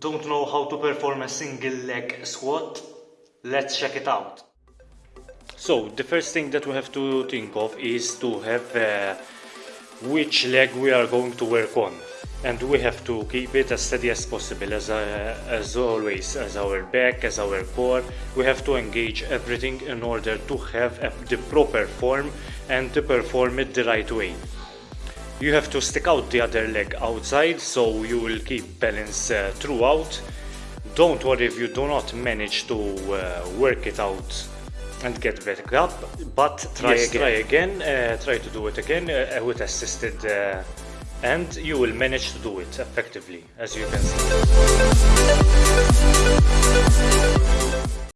Don't know how to perform a single leg squat? Let's check it out. So the first thing that we have to think of is to have uh, which leg we are going to work on and we have to keep it as steady as possible as, uh, as always as our back as our core we have to engage everything in order to have the proper form and to perform it the right way you have to stick out the other leg outside so you will keep balance uh, throughout. Don't worry if you do not manage to uh, work it out and get back up but try yes, again try again uh, try to do it again uh, with assisted uh, and you will manage to do it effectively as you can see